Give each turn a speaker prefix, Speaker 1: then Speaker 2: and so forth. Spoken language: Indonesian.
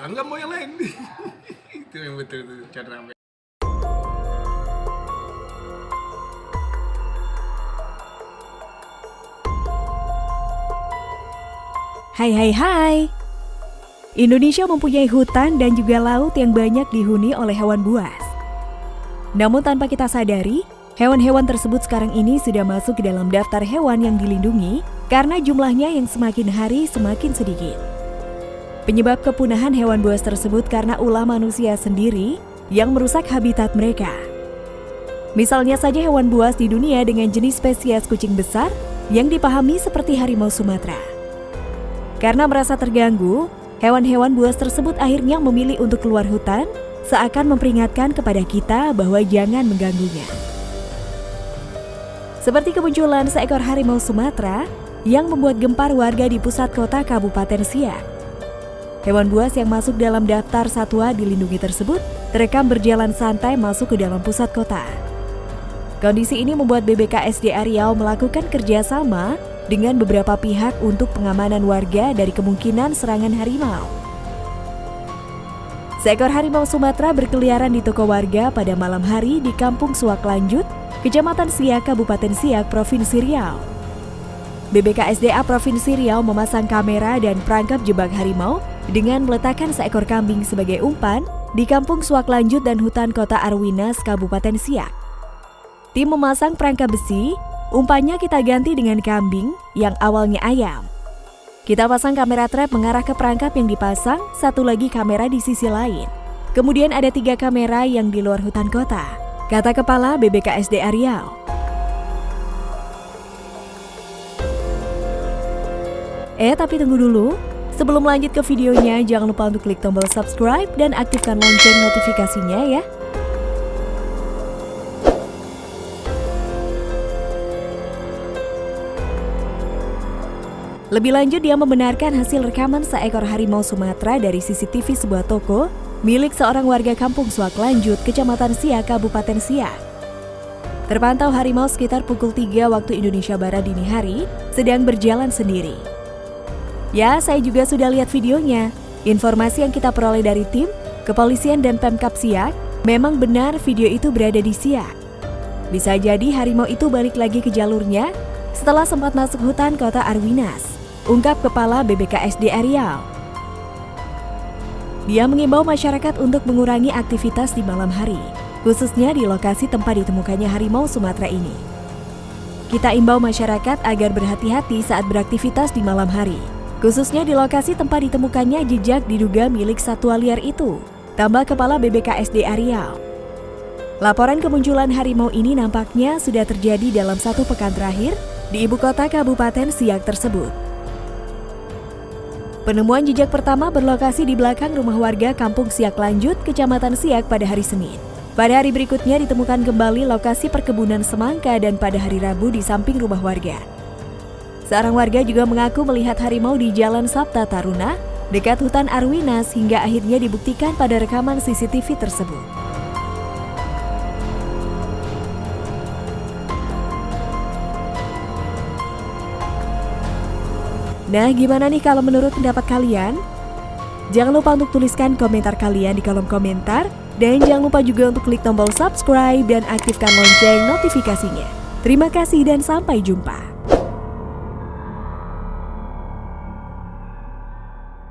Speaker 1: salah nggak mau yang lain. Itu yang betul itu Chandra
Speaker 2: Hai hai hai. Indonesia mempunyai hutan dan juga laut yang banyak dihuni oleh hewan buas. Namun tanpa kita sadari, hewan-hewan tersebut sekarang ini sudah masuk ke dalam daftar hewan yang dilindungi karena jumlahnya yang semakin hari semakin sedikit Penyebab kepunahan hewan buas tersebut karena ulah manusia sendiri yang merusak habitat mereka Misalnya saja hewan buas di dunia dengan jenis spesies kucing besar yang dipahami seperti harimau Sumatera karena merasa terganggu, hewan-hewan buas tersebut akhirnya memilih untuk keluar hutan, seakan memperingatkan kepada kita bahwa jangan mengganggunya. Seperti kemunculan seekor harimau Sumatera yang membuat gempar warga di pusat kota Kabupaten Siak. Hewan buas yang masuk dalam daftar satwa dilindungi tersebut terekam berjalan santai masuk ke dalam pusat kota. Kondisi ini membuat BBKSDA Riau melakukan kerjasama dengan beberapa pihak untuk pengamanan warga dari kemungkinan serangan harimau. Seekor harimau Sumatera berkeliaran di toko warga pada malam hari di Kampung Suak Lanjut, Kecamatan Siak, Kabupaten Siak, Provinsi Riau. BBKSDA Provinsi Riau memasang kamera dan perangkap jebak harimau dengan meletakkan seekor kambing sebagai umpan di Kampung Suak Lanjut dan Hutan Kota Arwinas, Kabupaten Siak. Tim memasang perangkap besi Umpannya kita ganti dengan kambing yang awalnya ayam. Kita pasang kamera trap mengarah ke perangkap yang dipasang, satu lagi kamera di sisi lain. Kemudian ada tiga kamera yang di luar hutan kota, kata Kepala BBKSD Riau. Eh, tapi tunggu dulu. Sebelum lanjut ke videonya, jangan lupa untuk klik tombol subscribe dan aktifkan lonceng notifikasinya ya. Lebih lanjut, dia membenarkan hasil rekaman seekor harimau Sumatera dari CCTV sebuah toko milik seorang warga kampung Suak Lanjut, Kecamatan Siak, Kabupaten Siak. Terpantau harimau sekitar pukul 3 waktu Indonesia Barat dini hari sedang berjalan sendiri. Ya, saya juga sudah lihat videonya. Informasi yang kita peroleh dari tim, kepolisian dan Pemkap Siak, memang benar video itu berada di Siak. Bisa jadi harimau itu balik lagi ke jalurnya setelah sempat masuk hutan kota Arwinas ungkap Kepala BBKSD Riau. Dia mengimbau masyarakat untuk mengurangi aktivitas di malam hari, khususnya di lokasi tempat ditemukannya harimau Sumatera ini. Kita imbau masyarakat agar berhati-hati saat beraktivitas di malam hari, khususnya di lokasi tempat ditemukannya jejak diduga milik satwa liar itu, tambah Kepala BBKSD Riau. Laporan kemunculan harimau ini nampaknya sudah terjadi dalam satu pekan terakhir di ibu kota Kabupaten Siak tersebut. Penemuan jejak pertama berlokasi di belakang rumah warga Kampung Siak Lanjut, Kecamatan Siak pada hari Senin. Pada hari berikutnya ditemukan kembali lokasi perkebunan semangka dan pada hari Rabu di samping rumah warga. Seorang warga juga mengaku melihat harimau di Jalan Sabta Taruna, dekat hutan Arwinas hingga akhirnya dibuktikan pada rekaman CCTV tersebut. Nah, gimana nih kalau menurut pendapat kalian? Jangan lupa untuk tuliskan komentar kalian di kolom komentar. Dan jangan lupa juga untuk klik tombol subscribe dan aktifkan lonceng notifikasinya. Terima kasih dan sampai jumpa.